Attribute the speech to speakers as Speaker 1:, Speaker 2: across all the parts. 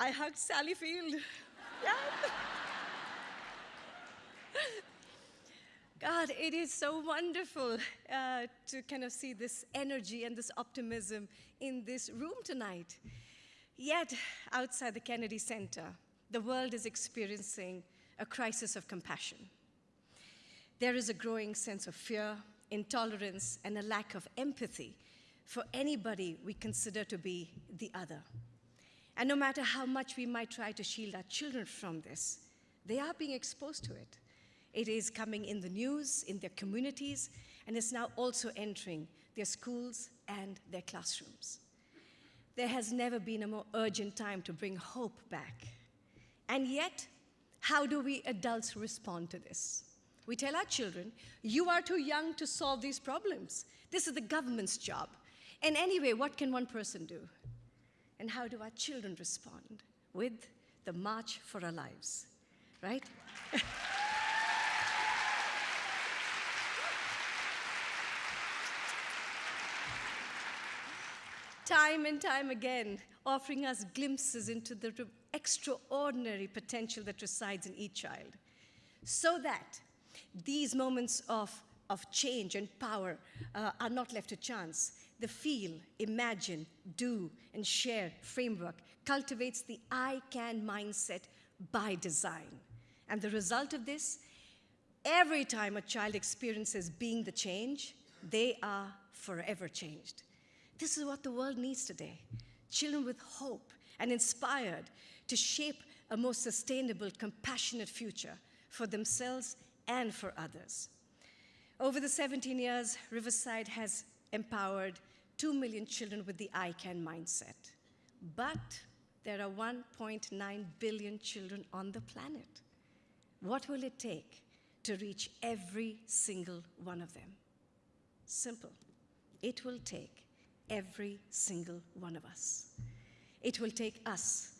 Speaker 1: I hugged Sally Field. Yeah. God, it is so wonderful uh, to kind of see this energy and this optimism in this room tonight. Yet, outside the Kennedy Center, the world is experiencing a crisis of compassion. There is a growing sense of fear, intolerance, and a lack of empathy for anybody we consider to be the other. And no matter how much we might try to shield our children from this, they are being exposed to it. It is coming in the news, in their communities, and it's now also entering their schools and their classrooms. There has never been a more urgent time to bring hope back. And yet, how do we adults respond to this? We tell our children, you are too young to solve these problems. This is the government's job. And anyway, what can one person do? And how do our children respond? With the March for Our Lives, right? time and time again, offering us glimpses into the extraordinary potential that resides in each child, so that these moments of, of change and power uh, are not left to chance. The feel, imagine, do, and share framework cultivates the I can mindset by design. And the result of this, every time a child experiences being the change, they are forever changed. This is what the world needs today. Children with hope and inspired to shape a more sustainable, compassionate future for themselves and for others. Over the 17 years, Riverside has empowered 2 million children with the I CAN mindset. But there are 1.9 billion children on the planet. What will it take to reach every single one of them? Simple. It will take every single one of us. It will take us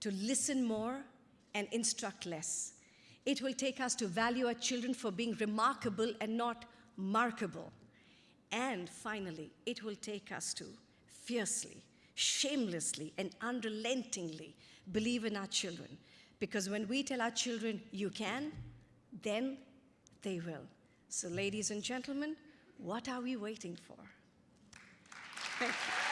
Speaker 1: to listen more and instruct less. It will take us to value our children for being remarkable and not markable. And finally, it will take us to fiercely, shamelessly, and unrelentingly believe in our children. Because when we tell our children, you can, then they will. So, ladies and gentlemen, what are we waiting for? Thank you.